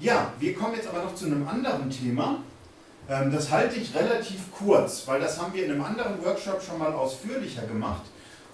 Ja, wir kommen jetzt aber noch zu einem anderen Thema. Ähm, das halte ich relativ kurz, weil das haben wir in einem anderen Workshop schon mal ausführlicher gemacht.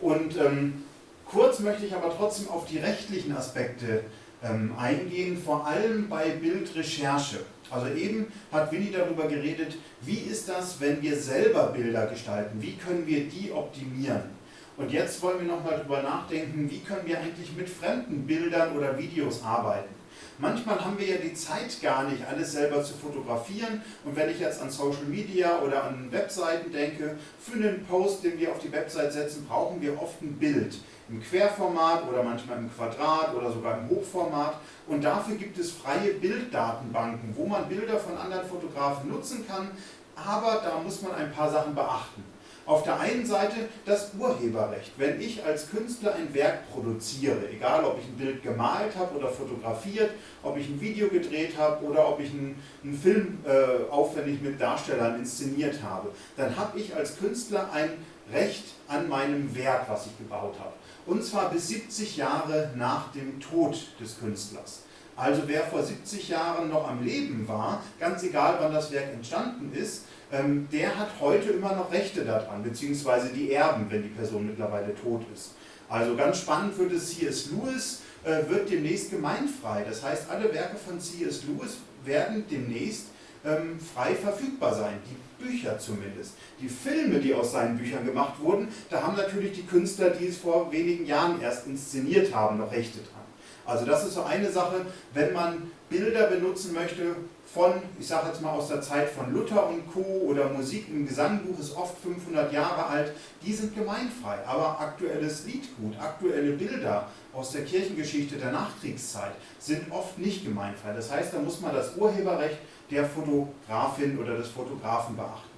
Und ähm, kurz möchte ich aber trotzdem auf die rechtlichen Aspekte ähm, eingehen, vor allem bei Bildrecherche. Also eben hat Winnie darüber geredet, wie ist das, wenn wir selber Bilder gestalten, wie können wir die optimieren. Und jetzt wollen wir nochmal darüber nachdenken, wie können wir eigentlich mit fremden Bildern oder Videos arbeiten. Manchmal haben wir ja die Zeit gar nicht, alles selber zu fotografieren. Und wenn ich jetzt an Social Media oder an Webseiten denke, für einen Post, den wir auf die Website setzen, brauchen wir oft ein Bild. Im Querformat oder manchmal im Quadrat oder sogar im Hochformat. Und dafür gibt es freie Bilddatenbanken, wo man Bilder von anderen Fotografen nutzen kann. Aber da muss man ein paar Sachen beachten. Auf der einen Seite das Urheberrecht. Wenn ich als Künstler ein Werk produziere, egal ob ich ein Bild gemalt habe oder fotografiert, ob ich ein Video gedreht habe oder ob ich einen, einen Film äh, aufwendig mit Darstellern inszeniert habe, dann habe ich als Künstler ein Recht an meinem Werk, was ich gebaut habe. Und zwar bis 70 Jahre nach dem Tod des Künstlers. Also wer vor 70 Jahren noch am Leben war, ganz egal wann das Werk entstanden ist, ähm, der hat heute immer noch Rechte daran, beziehungsweise die Erben, wenn die Person mittlerweile tot ist. Also ganz spannend wird es, C.S. Lewis äh, wird demnächst gemeinfrei. Das heißt, alle Werke von C.S. Lewis werden demnächst ähm, frei verfügbar sein, die Bücher zumindest. Die Filme, die aus seinen Büchern gemacht wurden, da haben natürlich die Künstler, die es vor wenigen Jahren erst inszeniert haben, noch Rechte dran. Also das ist so eine Sache, wenn man Bilder benutzen möchte von, ich sage jetzt mal aus der Zeit von Luther und Co. oder Musik im Gesangbuch ist oft 500 Jahre alt, die sind gemeinfrei. Aber aktuelles Liedgut, aktuelle Bilder aus der Kirchengeschichte der Nachkriegszeit sind oft nicht gemeinfrei. Das heißt, da muss man das Urheberrecht der Fotografin oder des Fotografen beachten.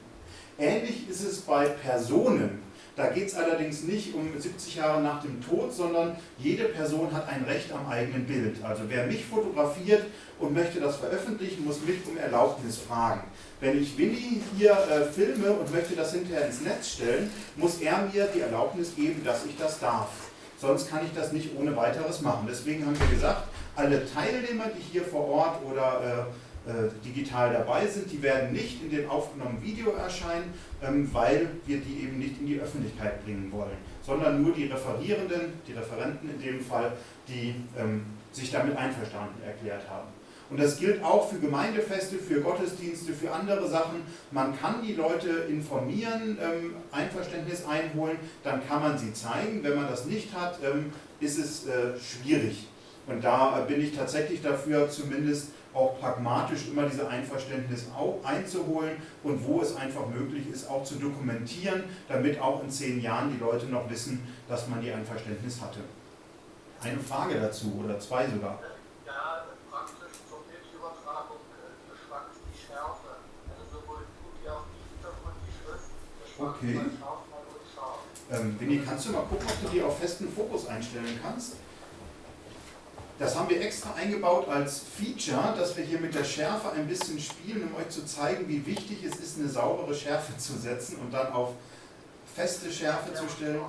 Ähnlich ist es bei Personen, da geht es allerdings nicht um 70 Jahre nach dem Tod, sondern jede Person hat ein Recht am eigenen Bild. Also wer mich fotografiert und möchte das veröffentlichen, muss mich um Erlaubnis fragen. Wenn ich Winnie hier äh, filme und möchte das hinterher ins Netz stellen, muss er mir die Erlaubnis geben, dass ich das darf. Sonst kann ich das nicht ohne weiteres machen. Deswegen haben wir gesagt, alle Teilnehmer, die hier vor Ort oder äh, digital dabei sind, die werden nicht in dem aufgenommenen Video erscheinen, ähm, weil wir die eben nicht in die Öffentlichkeit bringen wollen, sondern nur die Referierenden, die Referenten in dem Fall, die ähm, sich damit einverstanden erklärt haben. Und das gilt auch für Gemeindefeste, für Gottesdienste, für andere Sachen. Man kann die Leute informieren, ähm, Einverständnis einholen, dann kann man sie zeigen. Wenn man das nicht hat, ist es äh, schwierig. Und da bin ich tatsächlich dafür, zumindest auch pragmatisch immer diese Einverständnis einzuholen und wo es einfach möglich ist, auch zu dokumentieren, damit auch in zehn Jahren die Leute noch wissen, dass man die Einverständnis hatte. Eine Frage dazu oder zwei sogar. Ja, praktisch zur Bildübertragung äh, schwankt die Schärfe. Also sowohl wie auch die Hintergrund, die Schrift. Okay. Ähm, Winnie, kannst du mal gucken, ob du die auf festen Fokus einstellen kannst? Das haben wir extra eingebaut als Feature, dass wir hier mit der Schärfe ein bisschen spielen, um euch zu zeigen, wie wichtig es ist, eine saubere Schärfe zu setzen und dann auf feste Schärfe zu stellen.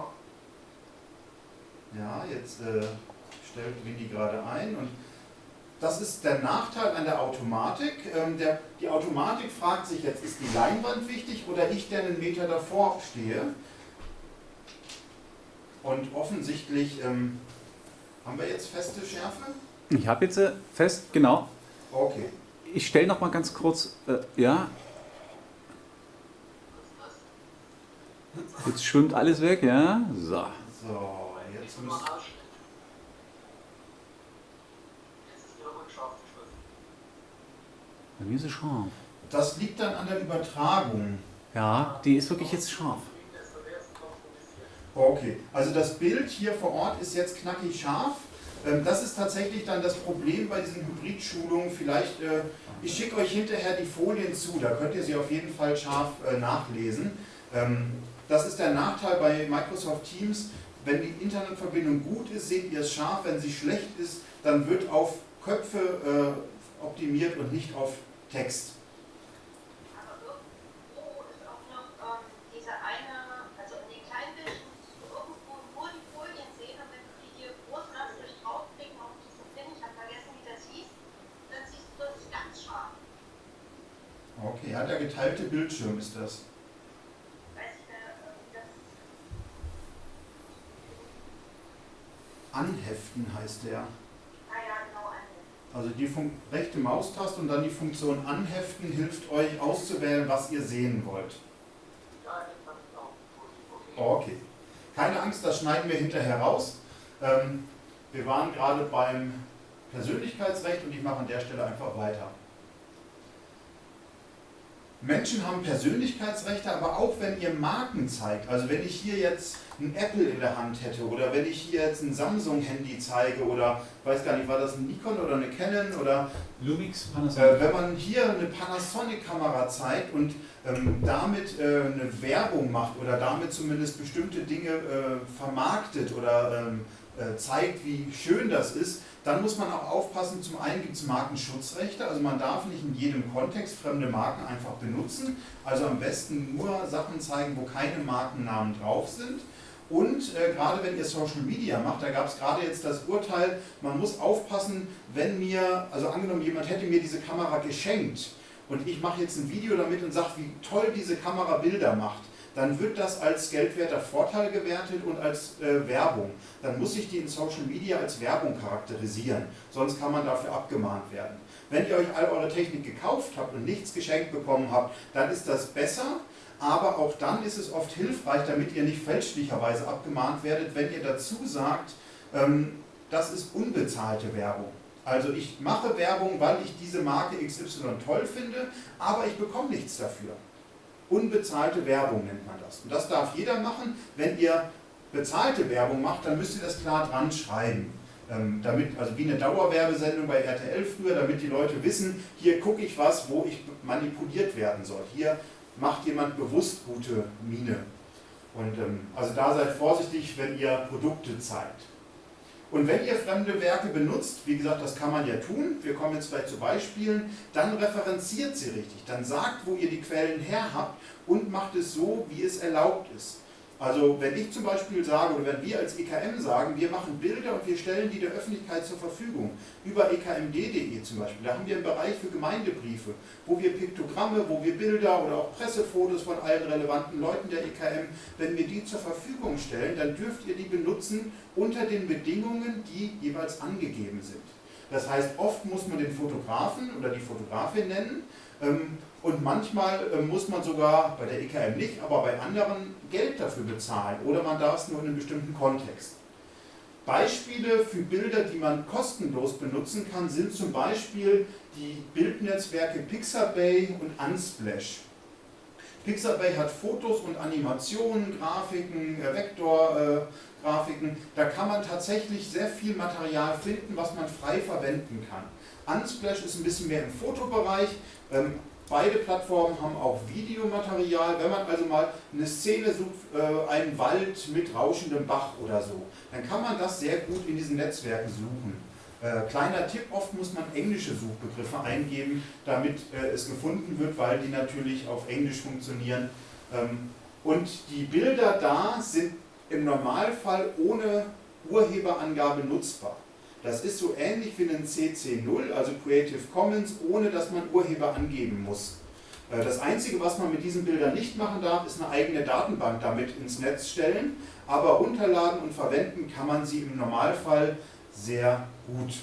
Ja, jetzt äh, stellt Winnie gerade ein und das ist der Nachteil an der Automatik. Ähm, der, die Automatik fragt sich jetzt, ist die Leinwand wichtig oder ich, der einen Meter davor stehe? Und offensichtlich ähm, haben wir jetzt feste Schärfe? Ich habe jetzt äh, fest, genau. Okay. Ich stelle noch mal ganz kurz, äh, ja. Jetzt schwimmt alles weg, ja. So. So, jetzt müssen Bei mir ist es scharf. Das liegt dann an der Übertragung. Ja, die ist wirklich jetzt scharf. Okay, also das Bild hier vor Ort ist jetzt knackig scharf. Ähm, das ist tatsächlich dann das Problem bei diesen Hybrid-Schulungen. Vielleicht, äh, ich schicke euch hinterher die Folien zu, da könnt ihr sie auf jeden Fall scharf äh, nachlesen. Ähm, das ist der Nachteil bei Microsoft Teams. Wenn die Internetverbindung gut ist, seht ihr es scharf. Wenn sie schlecht ist, dann wird auf Köpfe äh, optimiert und nicht auf Text. Ja, der geteilte Bildschirm ist das. Anheften heißt der. Also die Fun rechte Maustaste und dann die Funktion Anheften hilft euch auszuwählen, was ihr sehen wollt. Okay. Keine Angst, das schneiden wir hinterher raus. Ähm, wir waren gerade beim Persönlichkeitsrecht und ich mache an der Stelle einfach weiter. Menschen haben Persönlichkeitsrechte, aber auch wenn ihr Marken zeigt, also wenn ich hier jetzt ein Apple in der Hand hätte oder wenn ich hier jetzt ein Samsung-Handy zeige oder weiß gar nicht, war das ein Nikon oder eine Canon oder Lumix, äh, Panasonic. wenn man hier eine Panasonic-Kamera zeigt und ähm, damit äh, eine Werbung macht oder damit zumindest bestimmte Dinge äh, vermarktet oder ähm, äh, zeigt, wie schön das ist, dann muss man auch aufpassen, zum einen gibt es Markenschutzrechte, also man darf nicht in jedem Kontext fremde Marken einfach benutzen, also am besten nur Sachen zeigen, wo keine Markennamen drauf sind. Und äh, gerade wenn ihr Social Media macht, da gab es gerade jetzt das Urteil, man muss aufpassen, wenn mir, also angenommen jemand hätte mir diese Kamera geschenkt und ich mache jetzt ein Video damit und sage, wie toll diese Kamera Bilder macht, dann wird das als geldwerter Vorteil gewertet und als äh, Werbung. Dann muss ich die in Social Media als Werbung charakterisieren, sonst kann man dafür abgemahnt werden. Wenn ihr euch all eure Technik gekauft habt und nichts geschenkt bekommen habt, dann ist das besser, aber auch dann ist es oft hilfreich, damit ihr nicht fälschlicherweise abgemahnt werdet, wenn ihr dazu sagt, ähm, das ist unbezahlte Werbung. Also ich mache Werbung, weil ich diese Marke XY toll finde, aber ich bekomme nichts dafür. Unbezahlte Werbung nennt man das. Und das darf jeder machen. Wenn ihr bezahlte Werbung macht, dann müsst ihr das klar dran schreiben. Ähm, damit, also wie eine Dauerwerbesendung bei RTL früher, damit die Leute wissen, hier gucke ich was, wo ich manipuliert werden soll. Hier macht jemand bewusst gute Miene. Und ähm, also da seid vorsichtig, wenn ihr Produkte zeigt. Und wenn ihr fremde Werke benutzt, wie gesagt, das kann man ja tun, wir kommen jetzt gleich zu Beispielen, dann referenziert sie richtig, dann sagt, wo ihr die Quellen her habt und macht es so, wie es erlaubt ist. Also wenn ich zum Beispiel sage, oder wenn wir als EKM sagen, wir machen Bilder und wir stellen die der Öffentlichkeit zur Verfügung, über ekmd.de zum Beispiel, da haben wir einen Bereich für Gemeindebriefe, wo wir Piktogramme, wo wir Bilder oder auch Pressefotos von allen relevanten Leuten der EKM, wenn wir die zur Verfügung stellen, dann dürft ihr die benutzen unter den Bedingungen, die jeweils angegeben sind. Das heißt, oft muss man den Fotografen oder die Fotografin nennen, ähm, und manchmal äh, muss man sogar, bei der EKM nicht, aber bei anderen Geld dafür bezahlen oder man darf es nur in einem bestimmten Kontext. Beispiele für Bilder, die man kostenlos benutzen kann, sind zum Beispiel die Bildnetzwerke Pixabay und Unsplash. Pixabay hat Fotos und Animationen, Grafiken, äh, Vektorgrafiken. Da kann man tatsächlich sehr viel Material finden, was man frei verwenden kann. Unsplash ist ein bisschen mehr im Fotobereich. Ähm, Beide Plattformen haben auch Videomaterial. Wenn man also mal eine Szene sucht, äh, einen Wald mit rauschendem Bach oder so, dann kann man das sehr gut in diesen Netzwerken suchen. Äh, kleiner Tipp, oft muss man englische Suchbegriffe eingeben, damit äh, es gefunden wird, weil die natürlich auf Englisch funktionieren. Ähm, und die Bilder da sind im Normalfall ohne Urheberangabe nutzbar. Das ist so ähnlich wie ein CC0, also Creative Commons, ohne dass man Urheber angeben muss. Äh, Das Einzige, was man mit diesen Bildern nicht machen darf, ist eine eigene Datenbank damit ins Netz stellen, aber runterladen und verwenden kann man sie im Normalfall sehr gut.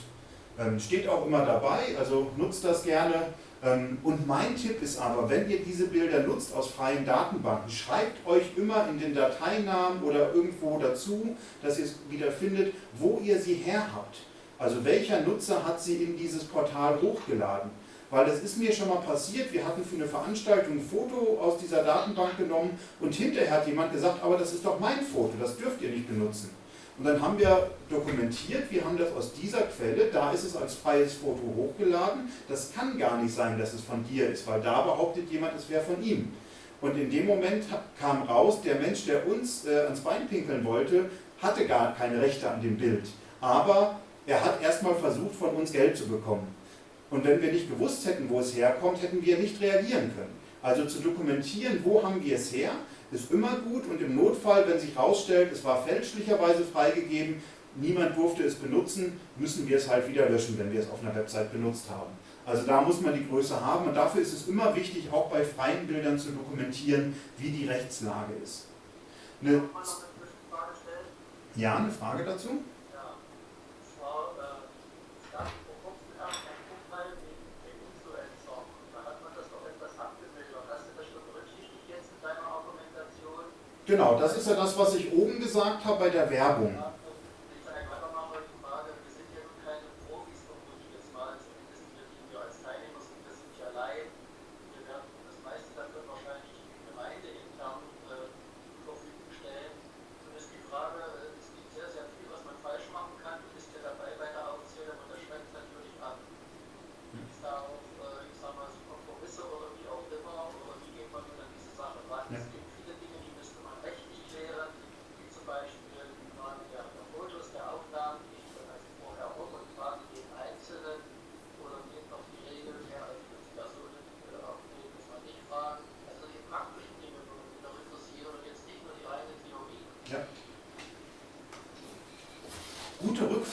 Ähm, Steht auch immer dabei, also nutzt das gerne. Ähm, Und mein Tipp ist aber, wenn ihr diese Bilder nutzt aus freien Datenbanken, schreibt euch immer in den Dateinamen oder irgendwo dazu, dass ihr es wieder findet, wo ihr sie her habt. Also welcher Nutzer hat sie in dieses Portal hochgeladen? Weil das ist mir schon mal passiert, wir hatten für eine Veranstaltung ein Foto aus dieser Datenbank genommen und hinterher hat jemand gesagt, aber das ist doch mein Foto, das dürft ihr nicht benutzen. Und dann haben wir dokumentiert, wir haben das aus dieser Quelle, da ist es als freies Foto hochgeladen. Das kann gar nicht sein, dass es von dir ist, weil da behauptet jemand, es wäre von ihm. Und in dem Moment kam raus, der Mensch, der uns äh, ans Bein pinkeln wollte, hatte gar keine Rechte an dem Bild. Aber er hat erstmal versucht, von uns Geld zu bekommen. Und wenn wir nicht gewusst hätten, wo es herkommt, hätten wir nicht reagieren können. Also zu dokumentieren, wo haben wir es her, ist immer gut und im Notfall, wenn sich herausstellt, es war fälschlicherweise freigegeben, niemand durfte es benutzen, müssen wir es halt wieder löschen, wenn wir es auf einer Website benutzt haben. Also da muss man die Größe haben und dafür ist es immer wichtig, auch bei freien Bildern zu dokumentieren, wie die Rechtslage ist. Eine, ja, eine Frage dazu? Ja. Und zwar, äh, es gab vor kurzem erst ein Urteil wegen den Influencer. Da hat man das doch etwas abgemildert. Hast du das schon berücksichtigt jetzt in deiner Argumentation? Genau, das ist ja das, was ich oben gesagt habe bei der Werbung. Ja, und ich sage weitermache die Frage, wir sind ja nun keine Profis, vermute ich jetzt mal, zumindest wir, die wir als Teilnehmer sind, wir sind ja Laien. Wir werden das meiste davon wahrscheinlich gemeindeintern äh, zur Verfügung stellen. Nun ist die Frage, äh, es gibt sehr, sehr viel, was man falsch machen kann. Du bist ja dabei bei der Aufzählung und das schreckt natürlich ab. Gibt es da auch, äh, ich sag mal, so Kompromisse oder wie auch immer, oder wie geht man nun an diese Sache ran? Ja. Es gibt viele Dinge, die müsste man rechtlich klären, wie zum Beispiel im Rahmen der, der Fotos, der Aufnahmen, die ich dann also vorher auch und frage jeden Einzelnen, oder geht noch die Regel, mehr als fünf Personen äh, aufnehmen, muss man nicht fragen. Also die praktischen Dinge würden mich noch interessieren und jetzt nicht nur die reine Theorie. Ja.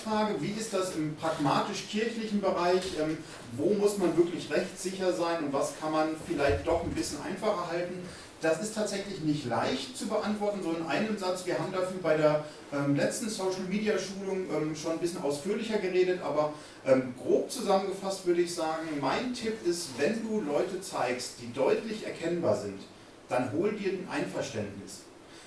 Rückfrage, wie ist das im pragmatisch-kirchlichen Bereich? Ähm, wo muss man wirklich rechtssicher sein und was kann man vielleicht doch ein bisschen einfacher halten? Das ist tatsächlich nicht leicht zu beantworten, so in einem Satz. Wir haben dafür bei der ähm, letzten Social Media Schulung ähm, schon ein bisschen ausführlicher geredet, aber ähm, grob zusammengefasst würde ich sagen, mein Tipp ist, wenn du Leute zeigst, die deutlich erkennbar sind, dann hol dir ein Einverständnis.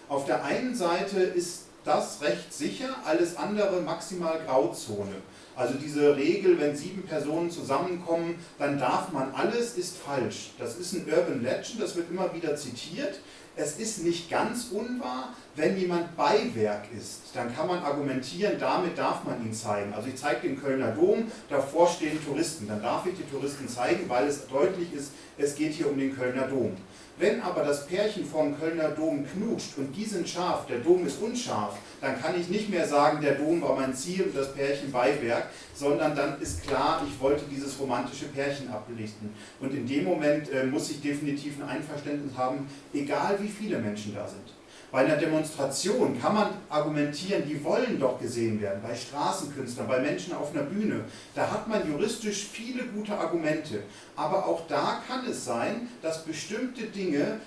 Auf der einen Seite ist das recht sicher, alles andere maximal Grauzone. Also diese Regel, wenn sieben Personen zusammenkommen, dann darf man alles, ist falsch. Das ist ein Urban Legend, das wird immer wieder zitiert. Es ist nicht ganz unwahr, wenn jemand Beiwerk ist, dann kann man argumentieren, damit darf man ihn zeigen. Also ich zeige den Kölner Dom, davor stehen Touristen, dann darf ich die Touristen zeigen, weil es deutlich ist, es geht hier um den Kölner Dom. Wenn aber das Pärchen vom Kölner Dom knutscht und die sind scharf, der Dom ist unscharf, dann kann ich nicht mehr sagen, der Dom war mein Ziel und das Pärchen Beiwerk, sondern dann ist klar, ich wollte dieses romantische Pärchen ablichten. Und in dem Moment äh, muss ich definitiv ein Einverständnis haben, egal wie viele Menschen da sind. Bei einer Demonstration kann man argumentieren, die wollen doch gesehen werden, bei Straßenkünstlern, bei Menschen auf einer Bühne. Da hat man juristisch viele gute Argumente. Aber auch da kann es sein, dass bestimmte Dinge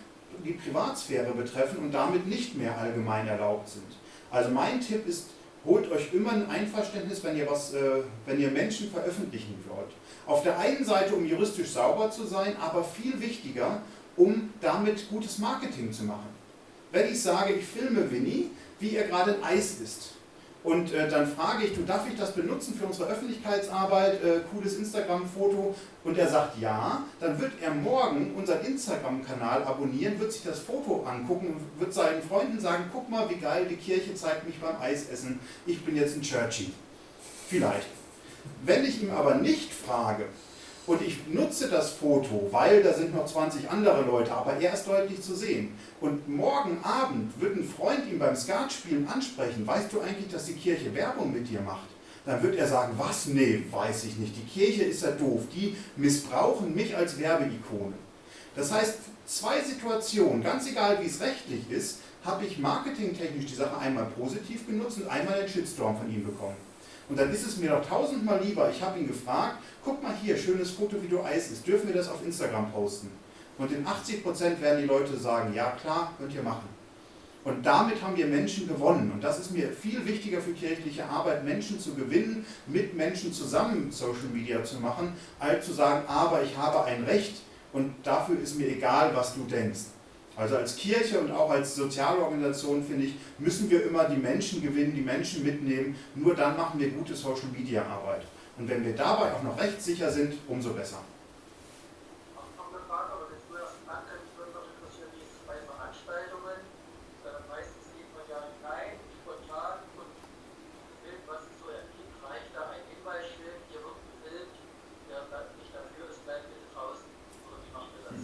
die Privatsphäre betreffen und damit nicht mehr allgemein erlaubt sind. Also mein Tipp ist, holt euch immer ein Einverständnis, wenn ihr, was, äh, wenn ihr Menschen veröffentlichen wollt. Auf der einen Seite, um juristisch sauber zu sein, aber viel wichtiger, um damit gutes Marketing zu machen. Wenn ich sage, ich filme Winnie, wie er gerade ein Eis isst, und äh, dann frage ich, du darf ich das benutzen für unsere Öffentlichkeitsarbeit, äh, cooles Instagram-Foto? Und er sagt ja, dann wird er morgen unseren Instagram-Kanal abonnieren, wird sich das Foto angucken und wird seinen Freunden sagen, guck mal, wie geil, die Kirche zeigt mich beim Eisessen, ich bin jetzt ein Churchy. Vielleicht. Wenn ich ihm aber nicht frage, und ich nutze das Foto, weil da sind noch 20 andere Leute, aber er ist deutlich zu sehen. Und morgen Abend wird ein Freund ihn beim Skatspielen ansprechen, weißt du eigentlich, dass die Kirche Werbung mit dir macht? Dann wird er sagen, was? Nee, weiß ich nicht. Die Kirche ist ja doof. Die missbrauchen mich als Werbeikone. Das heißt, zwei Situationen, ganz egal wie es rechtlich ist, habe ich marketingtechnisch die Sache einmal positiv genutzt und einmal einen Shitstorm von ihm bekommen. Und dann ist es mir doch tausendmal lieber, ich habe ihn gefragt, guck mal hier, schönes Foto, wie du Eis isst, dürfen wir das auf Instagram posten? Und in 80% werden die Leute sagen, ja klar, könnt ihr machen. Und damit haben wir Menschen gewonnen. Und das ist mir viel wichtiger für kirchliche Arbeit, Menschen zu gewinnen, mit Menschen zusammen Social Media zu machen, als zu sagen, aber ich habe ein Recht und dafür ist mir egal, was du denkst. Also als Kirche und auch als soziale Organisation, finde ich, müssen wir immer die Menschen gewinnen, die Menschen mitnehmen. Nur dann machen wir gute Social Media Arbeit. Und wenn wir dabei auch noch rechtssicher sind, umso besser. Auch noch eine Frage, aber wenn du erst nannte, mich würde noch interessieren, wie ist es bei Veranstaltungen? Äh, meistens geht man ja hinein, spontan und filmt, was es so ergibt. Reicht da ein Hinweisschild, hier wird gefilmt, wer da nicht dafür ist, bleibt bitte draußen. Oder wie macht ihr das?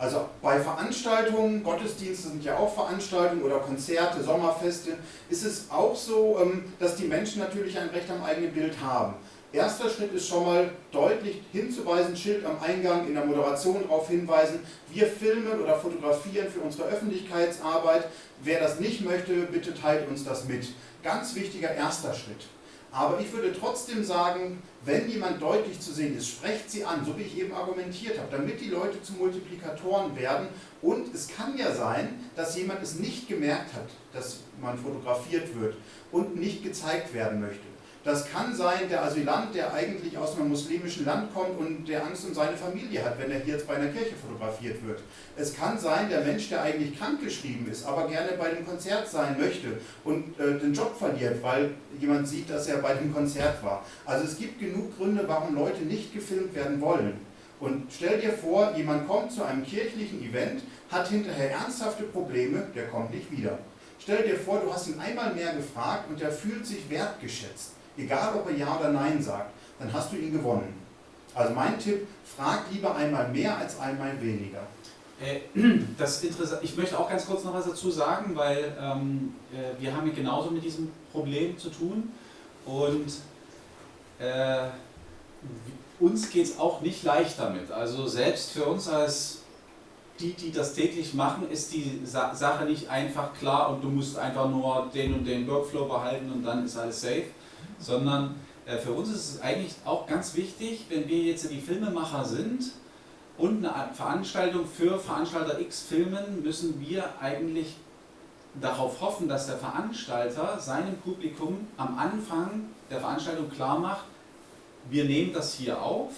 Also bei Veranstaltungen, Gottesdienste sind ja auch Veranstaltungen oder Konzerte, Sommerfeste, ist es auch so, ähm, dass die Menschen natürlich ein Recht am eigenen Bild haben. Erster Schritt ist schon mal deutlich hinzuweisen, Schild am Eingang, in der Moderation darauf hinweisen, wir filmen oder fotografieren für unsere Öffentlichkeitsarbeit. Wer das nicht möchte, bitte teilt uns das mit. Ganz wichtiger erster Schritt. Aber ich würde trotzdem sagen, wenn jemand deutlich zu sehen ist, sprecht sie an, so wie ich eben argumentiert habe, damit die Leute zu Multiplikatoren werden. Und es kann ja sein, dass jemand es nicht gemerkt hat, dass man fotografiert wird und nicht gezeigt werden möchte. Das kann sein, der Asylant, der eigentlich aus einem muslimischen Land kommt und der Angst um seine Familie hat, wenn er hier jetzt bei einer Kirche fotografiert wird. Es kann sein, der Mensch, der eigentlich krankgeschrieben ist, aber gerne bei dem Konzert sein möchte und äh, den Job verliert, weil jemand sieht, dass er bei dem Konzert war. Also es gibt genug Gründe, warum Leute nicht gefilmt werden wollen. Und stell dir vor, jemand kommt zu einem kirchlichen Event, hat hinterher ernsthafte Probleme, der kommt nicht wieder. Stell dir vor, du hast ihn einmal mehr gefragt und der fühlt sich wertgeschätzt egal ob er Ja oder Nein sagt, dann hast du ihn gewonnen. Also mein Tipp, frag lieber einmal mehr als einmal weniger. Äh, das interessant. Ich möchte auch ganz kurz noch was dazu sagen, weil ähm, äh, wir haben genauso mit diesem Problem zu tun und äh, uns geht es auch nicht leicht damit. Also selbst für uns als die, die das täglich machen, ist die Sa Sache nicht einfach klar und du musst einfach nur den und den Workflow behalten und dann ist alles safe sondern äh, für uns ist es eigentlich auch ganz wichtig, wenn wir jetzt die Filmemacher sind und eine Veranstaltung für Veranstalter X filmen, müssen wir eigentlich darauf hoffen, dass der Veranstalter seinem Publikum am Anfang der Veranstaltung klar macht, wir nehmen das hier auf,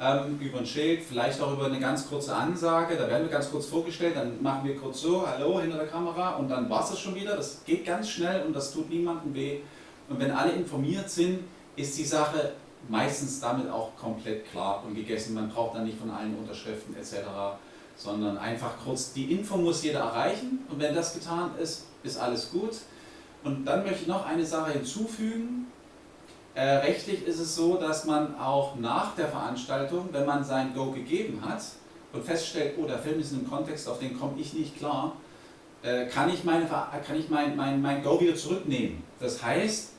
ähm, über ein Schild, vielleicht auch über eine ganz kurze Ansage, da werden wir ganz kurz vorgestellt, dann machen wir kurz so, hallo hinter der Kamera und dann war es schon wieder. Das geht ganz schnell und das tut niemandem weh. Und wenn alle informiert sind, ist die Sache meistens damit auch komplett klar und gegessen. Man braucht dann nicht von allen Unterschriften etc., sondern einfach kurz, die Info muss jeder erreichen und wenn das getan ist, ist alles gut. Und dann möchte ich noch eine Sache hinzufügen. Äh, rechtlich ist es so, dass man auch nach der Veranstaltung, wenn man sein Go gegeben hat und feststellt, oh, der Film ist in einem Kontext, auf den komme ich nicht klar, äh, kann ich, meine, kann ich mein, mein, mein Go wieder zurücknehmen. Das heißt,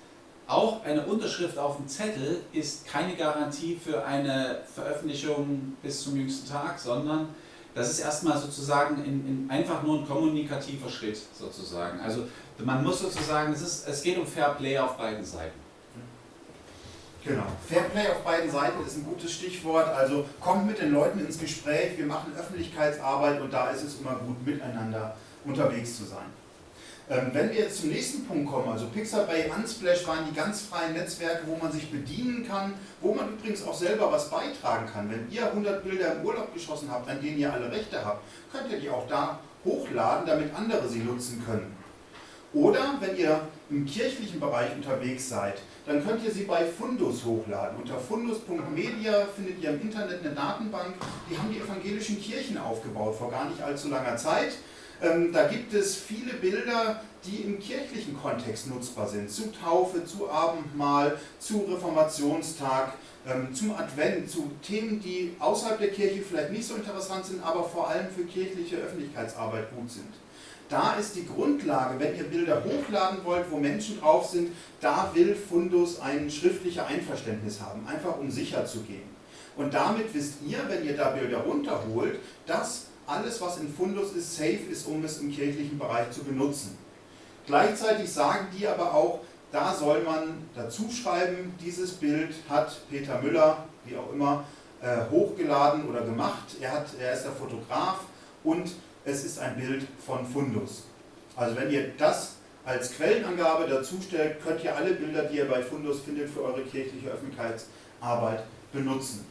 auch eine Unterschrift auf dem Zettel ist keine Garantie für eine Veröffentlichung bis zum jüngsten Tag, sondern das ist erstmal sozusagen in, in einfach nur ein kommunikativer Schritt sozusagen. Also man muss sozusagen, es, ist, es geht um Fair Play auf beiden Seiten. Genau. Fair Play auf beiden Seiten ist ein gutes Stichwort. Also kommt mit den Leuten ins Gespräch, wir machen Öffentlichkeitsarbeit und da ist es immer gut, miteinander unterwegs zu sein. Ähm, wenn wir jetzt zum nächsten Punkt kommen, also Pixabay, Unsplash waren die ganz freien Netzwerke, wo man sich bedienen kann, wo man übrigens auch selber was beitragen kann. Wenn ihr 100 Bilder im Urlaub geschossen habt, an denen ihr alle Rechte habt, könnt ihr die auch da hochladen, damit andere sie nutzen können. Oder wenn ihr im kirchlichen Bereich unterwegs seid, dann könnt ihr sie bei Fundus hochladen. Unter fundus.media findet ihr im Internet eine Datenbank, die haben die evangelischen Kirchen aufgebaut vor gar nicht allzu langer Zeit. Ähm, da gibt es viele Bilder, die im kirchlichen Kontext nutzbar sind. Zu Taufe, zu Abendmahl, zu Reformationstag, ähm, zum Advent, zu Themen, die außerhalb der Kirche vielleicht nicht so interessant sind, aber vor allem für kirchliche Öffentlichkeitsarbeit gut sind. Da ist die Grundlage, wenn ihr Bilder hochladen wollt, wo Menschen drauf sind, da will Fundus ein schriftliches Einverständnis haben, einfach um sicher zu gehen. Und damit wisst ihr, wenn ihr da Bilder runterholt, dass alles, was in Fundus ist, safe ist, um es im kirchlichen Bereich zu benutzen. Gleichzeitig sagen die aber auch, da soll man dazu schreiben, dieses Bild hat Peter Müller, wie auch immer, äh, hochgeladen oder gemacht. Er, hat, er ist der Fotograf und es ist ein Bild von Fundus. Also wenn ihr das als Quellenangabe dazu stellt, könnt ihr alle Bilder, die ihr bei Fundus findet, für eure kirchliche Öffentlichkeitsarbeit benutzen.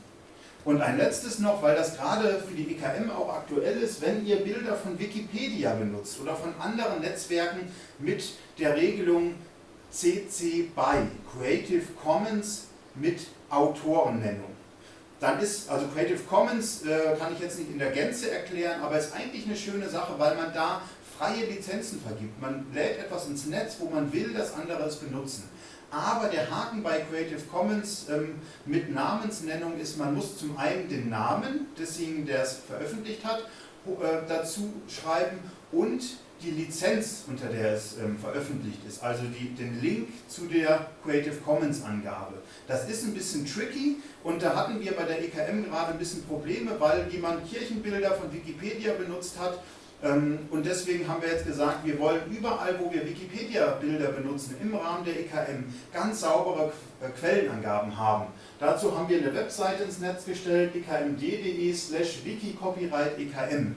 Und ein letztes noch, weil das gerade für die EKM auch aktuell ist, wenn ihr Bilder von Wikipedia benutzt oder von anderen Netzwerken mit der Regelung CC BY, Creative Commons mit Autorennennung. Dann ist, also Creative Commons äh, kann ich jetzt nicht in der Gänze erklären, aber ist eigentlich eine schöne Sache, weil man da freie Lizenzen vergibt. Man lädt etwas ins Netz, wo man will, dass andere es benutzen. Aber der Haken bei Creative Commons ähm, mit Namensnennung ist, man muss zum einen den Namen desjenigen, der es veröffentlicht hat, äh, dazu schreiben und die Lizenz, unter der es ähm, veröffentlicht ist, also die, den Link zu der Creative Commons Angabe. Das ist ein bisschen tricky und da hatten wir bei der EKM gerade ein bisschen Probleme, weil jemand Kirchenbilder von Wikipedia benutzt hat und deswegen haben wir jetzt gesagt, wir wollen überall, wo wir Wikipedia-Bilder benutzen, im Rahmen der EKM, ganz saubere äh, Quellenangaben haben. Dazu haben wir eine Webseite ins Netz gestellt, ekmd.de slash wikicopyright.ekm.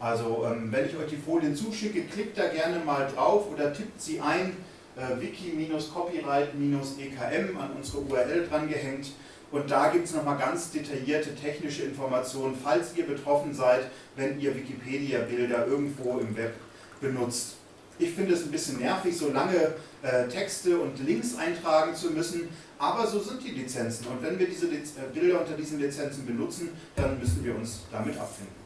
Also ähm, wenn ich euch die Folien zuschicke, klickt da gerne mal drauf oder tippt sie ein, äh, wiki-copyright-ekm an unsere URL drangehängt. Und da gibt es nochmal ganz detaillierte technische Informationen, falls ihr betroffen seid, wenn ihr Wikipedia-Bilder irgendwo im Web benutzt. Ich finde es ein bisschen nervig, so lange äh, Texte und Links eintragen zu müssen, aber so sind die Lizenzen. Und wenn wir diese Liz äh, Bilder unter diesen Lizenzen benutzen, dann müssen wir uns damit abfinden.